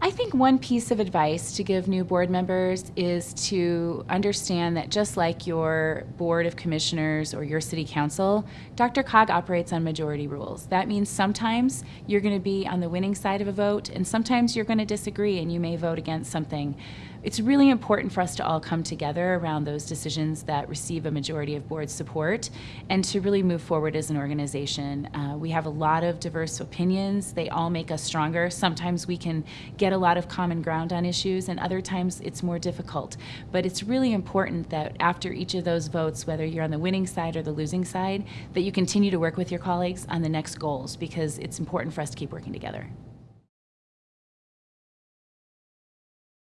I think one piece of advice to give new board members is to understand that just like your board of commissioners or your city council, DRCOG operates on majority rules. That means sometimes you're going to be on the winning side of a vote, and sometimes you're going to disagree and you may vote against something. It's really important for us to all come together around those decisions that receive a majority of board support and to really move forward as an organization. Uh, we have a lot of diverse opinions. They all make us stronger. Sometimes we can get a lot of common ground on issues, and other times it's more difficult. But it's really important that after each of those votes, whether you're on the winning side or the losing side, that you continue to work with your colleagues on the next goals because it's important for us to keep working together.